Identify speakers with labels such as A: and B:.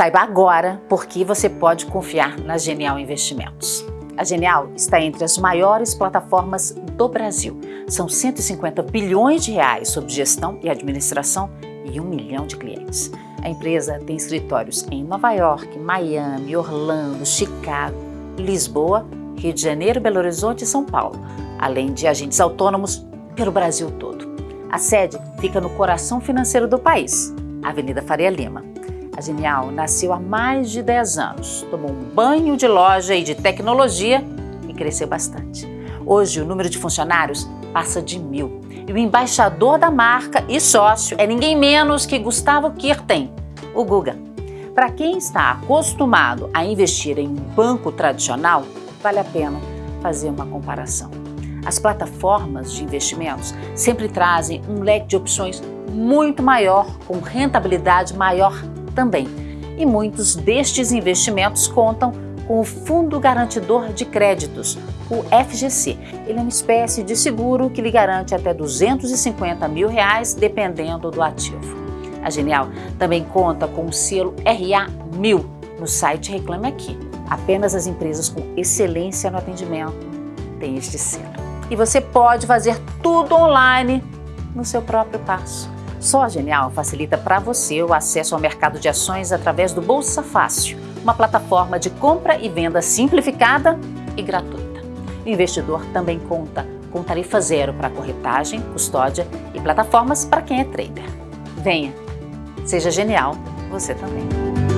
A: Saiba agora por que você pode confiar na Genial Investimentos. A Genial está entre as maiores plataformas do Brasil. São 150 bilhões de reais sob gestão e administração e um milhão de clientes. A empresa tem escritórios em Nova York, Miami, Orlando, Chicago, Lisboa, Rio de Janeiro, Belo Horizonte e São Paulo, além de agentes autônomos pelo Brasil todo. A sede fica no coração financeiro do país, Avenida Faria Lima. A Genial nasceu há mais de 10 anos, tomou um banho de loja e de tecnologia e cresceu bastante. Hoje, o número de funcionários passa de mil. E o embaixador da marca e sócio é ninguém menos que Gustavo Kirten, o Guga. Para quem está acostumado a investir em um banco tradicional, vale a pena fazer uma comparação. As plataformas de investimentos sempre trazem um leque de opções muito maior, com rentabilidade maior também. E muitos destes investimentos contam com o Fundo Garantidor de Créditos, o FGC. Ele é uma espécie de seguro que lhe garante até 250 mil reais, dependendo do ativo. A Genial também conta com o selo RA1000 no site Reclame Aqui. Apenas as empresas com excelência no atendimento têm este selo. E você pode fazer tudo online no seu próprio passo. Só a Genial facilita para você o acesso ao mercado de ações através do Bolsa Fácil, uma plataforma de compra e venda simplificada e gratuita. O investidor também conta com tarifa zero para corretagem, custódia e plataformas para quem é trader. Venha, seja genial você também.